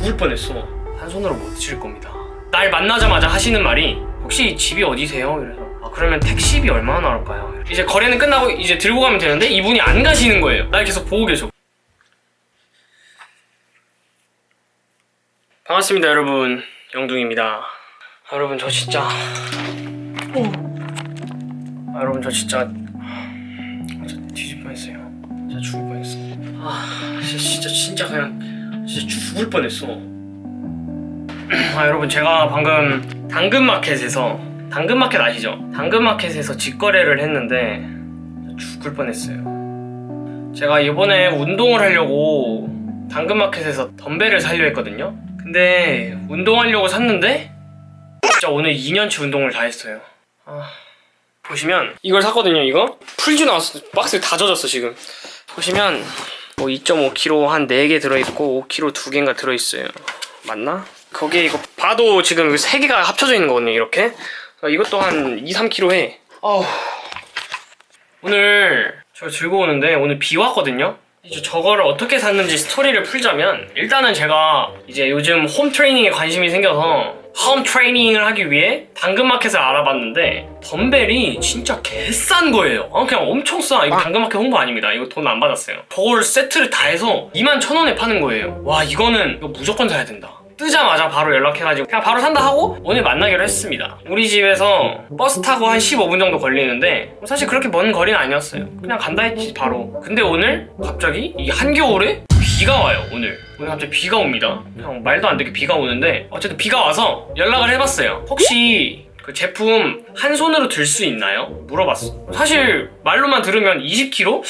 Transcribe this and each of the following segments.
죽을 뻔했어. 한 손으로 못 드실 겁니다. 날 만나자마자 하시는 말이 혹시 집이 어디세요? 이래서 아 그러면 택시비 얼마나 나올까요? 이제 거래는 끝나고 이제 들고 가면 되는데 이분이 안 가시는 거예요. 날 계속 보고 계셔. 반갑습니다 여러분. 영둥입니다. 아, 여러분 저 진짜. 아, 여러분 저 진짜. 진짜 뒤질 뻔했어요. 진짜 죽을 뻔했어. 아 진짜, 진짜 그냥 진짜 죽을 뻔했어. 아 여러분 제가 방금 당근마켓에서 당근마켓 아시죠? 당근마켓에서 직거래를 했는데 죽을 뻔했어요. 제가 이번에 운동을 하려고 당근마켓에서 덤벨을 사려 했거든요. 근데 운동하려고 샀는데 진짜 오늘 2년치 운동을 다 했어요. 아, 보시면 이걸 샀거든요 이거. 풀지 나왔어. 박스에 다 젖었어 지금. 보시면 뭐 2.5kg 한 4개 들어있고 5kg 2개인가 들어있어요. 맞나? 거기에 이거 봐도 지금 3개가 합쳐져 있는 거거든요 이렇게. 이것도 한 2, 3kg 해. 어우. 오늘 저 즐거우는데 오늘 비 왔거든요? 이제 저거를 어떻게 샀는지 스토리를 풀자면 일단은 제가 이제 요즘 홈 트레이닝에 관심이 생겨서 홈 트레이닝을 하기 위해 당근마켓을 알아봤는데 덤벨이 진짜 개싼 거예요. 아, 그냥 엄청 싸. 이거 당근마켓 홍보 아닙니다. 이거 돈 안 받았어요. 저걸 세트를 다 해서 2만 천 원에 파는 거예요. 와 이거는 이거 무조건 사야 된다 뜨자마자 바로 연락해가지고 그냥 바로 산다 하고 오늘 만나기로 했습니다. 우리 집에서 버스 타고 한 15분 정도 걸리는데 사실 그렇게 먼 거리는 아니었어요. 그냥 간다 했지 바로. 근데 오늘 갑자기 이 한겨울에 비가 와요 오늘. 오늘 갑자기 비가 옵니다. 그냥 말도 안 되게 비가 오는데 어쨌든 비가 와서 연락을 해봤어요. 혹시 그 제품 한 손으로 들 수 있나요? 물어봤어. 사실 말로만 들으면 20kg?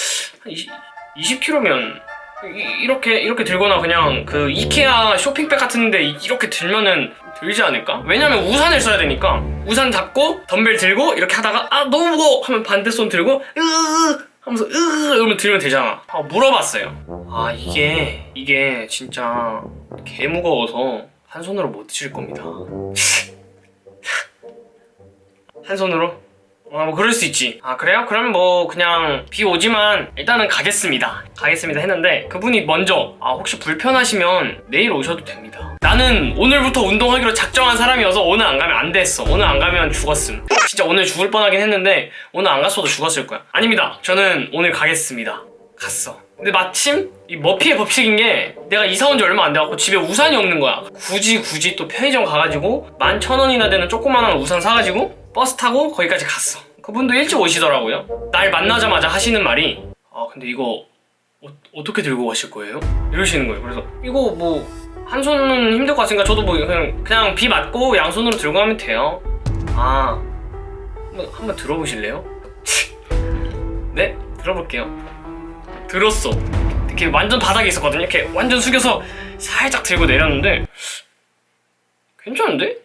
20, 20kg면 이렇게 이렇게 들거나 그냥 그 이케아 쇼핑백 같은데 이렇게 들면은 들지 않을까? 왜냐면 우산을 써야 되니까. 우산 잡고 덤벨 들고 이렇게 하다가 아 너무 무거워! 하면 반대 손 들고 으으 하면서 으으 이러면 들면 되잖아. 아, 물어봤어요. 아 이게 이게 진짜 개 무거워서 한 손으로 못 드실 겁니다. 한 손으로? 아, 뭐 그럴 수 있지. 아, 그래요? 그러면 뭐 그냥 비 오지만 일단은 가겠습니다. 가겠습니다 했는데 그분이 먼저 아, 혹시 불편하시면 내일 오셔도 됩니다. 나는 오늘부터 운동하기로 작정한 사람이어서 오늘 안 가면 안 됐어. 오늘 안 가면 죽었음. 진짜 오늘 죽을 뻔하긴 했는데 오늘 안 갔어도 죽었을 거야. 아닙니다. 저는 오늘 가겠습니다. 갔어. 근데 마침 이 머피의 법칙인 게 내가 이사 온 지 얼마 안 돼갖고 집에 우산이 없는 거야. 굳이 굳이 또 편의점 가가지고 만 천 원이나 되는 조그만한 우산 사가지고 버스 타고 거기까지 갔어 그분도 일찍 오시더라고요 날 만나자마자 하시는 말이 아 근데 이거 어, 떻게 들고 가실 거예요? 이러시는 거예요 그래서 이거 뭐 한 손은 힘들 것 같으니까 저도 뭐 그냥, 그냥 비 맞고 양손으로 들고 가면 돼요 아 한번, 한번 들어보실래요? 네? 들어볼게요 들었어 이렇게 완전 바닥에 있었거든요 이렇게 완전 숙여서 살짝 들고 내렸는데 괜찮은데?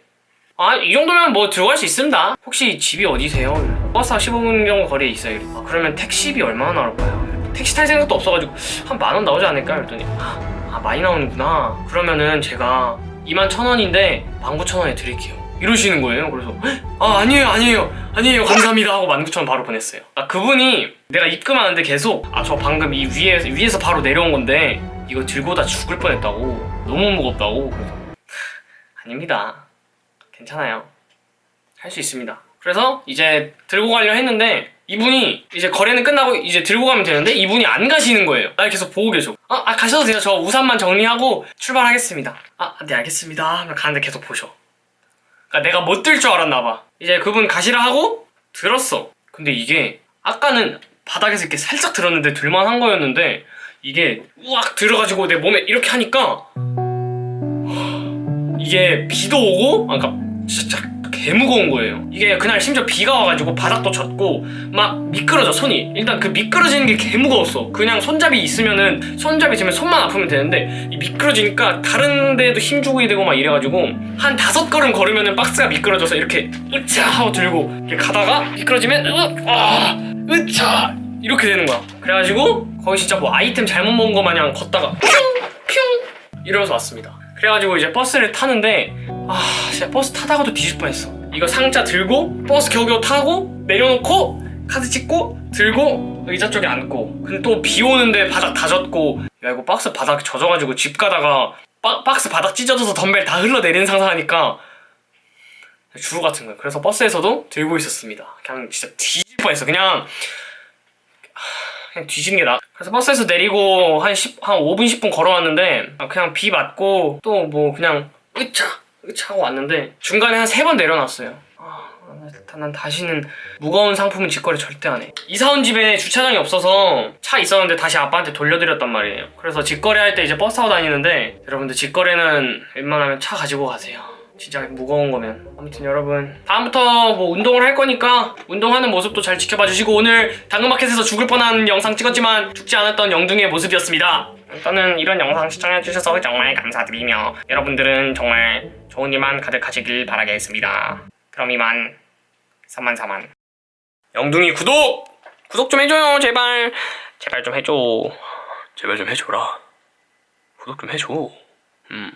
아, 이 정도면 뭐 들어갈 수 있습니다. 혹시 집이 어디세요? 버스 한 15분 정도 거리에 있어요. 아, 그러면 택시비 얼마나 나올까요? 택시 탈 생각도 없어가지고 한 만 원 나오지 않을까? 그랬더니 아, 아, 많이 나오는구나. 그러면은 제가 2만 천 원인데 19,000원에 드릴게요. 이러시는 거예요. 그래서 아 아니에요 아니에요 아니에요 감사합니다 하고 19,000원 바로 보냈어요. 아 그분이 내가 입금하는데 계속 아 저 방금 이 위에, 위에서 바로 내려온 건데 이거 들고 다 죽을 뻔했다고 너무 무겁다고 그래서 아닙니다. 괜찮아요. 할 수 있습니다. 그래서 이제 들고 가려 했는데 이분이 이제 거래는 끝나고 이제 들고 가면 되는데 이분이 안 가시는 거예요. 날 계속 보고 계셔. 아, 아 가셔도 돼요. 저 우산만 정리하고 출발하겠습니다. 아 네 알겠습니다. 가는데 계속 보셔. 그러니까 내가 못 들 줄 알았나 봐. 이제 그분 가시라 하고 들었어. 근데 이게 아까는 바닥에서 이렇게 살짝 들었는데 들만한 거였는데 이게 우악 들어가지고 내 몸에 이렇게 하니까 이게 비도 오고 아, 그러니까 진짜 개 무거운 거예요. 이게 그날 심지어 비가 와가지고 바닥도 젖고 막 미끄러져 손이. 일단 그 미끄러지는 게 개 무거웠어. 그냥 손잡이 있으면은 손잡이 지면 손만 아프면 되는데 이 미끄러지니까 다른 데도 힘 주고 되고 막 이래가지고 한 다섯 걸음 걸으면은 박스가 미끄러져서 이렇게 으차 하고 들고 이렇게 가다가 미끄러지면 으, 아, 으차! 이렇게 되는 거야. 그래가지고 거기 진짜 뭐 아이템 잘못 먹은 거 마냥 걷다가 퓨! 퓨! 이러면서 왔습니다 그래가지고 이제 버스를 타는데 아 진짜 버스 타다가도 뒤질 뻔했어 이거 상자 들고 버스 겨우겨우 타고 내려놓고 카드 찍고 들고 의자 쪽에 앉고 근데 또 비 오는데 바닥 다 젖고 야 이거 박스 바닥 젖어가지고 집 가다가 바, 박스 바닥 찢어져서 덤벨 다 흘러내리는 상상하니까 주루 같은 거예요. 그래서 버스에서도 들고 있었습니다. 그냥 진짜 뒤질 뻔했어. 그냥 그냥 뒤지는 게 나. 그래서 버스에서 내리고 한 10, 한 5분 10분 걸어왔는데 아, 그냥 비 맞고 또 뭐 그냥 으차 으차 하고 왔는데 중간에 한 세 번 내려놨어요. 아, 난- 난 다시는 무거운 상품은 직거래 절대 안 해. 이사 온 집에 주차장이 없어서 차 있었는데 다시 아빠한테 돌려드렸단 말이에요. 그래서 직거래 할 때 이제 버스 타고 다니는데 여러분들 직거래는 웬만하면 차 가지고 가세요. 진짜 무거운 거면. 아무튼 여러분 다음부터 뭐 운동을 할 거니까 운동하는 모습도 잘 지켜봐 주시고 오늘 당근마켓에서 죽을 뻔한 영상 찍었지만 죽지 않았던 영둥이의 모습이었습니다. 일단은 이런 영상 시청해 주셔서 정말 감사드리며 여러분들은 정말 좋은 일만 가득하시길 바라겠습니다. 그럼 이만 3만 4만. 영둥이 구독! 구독 좀 해줘요 제발. 제발 좀 해줘. 제발 좀 해줘라. 구독 좀 해줘. 음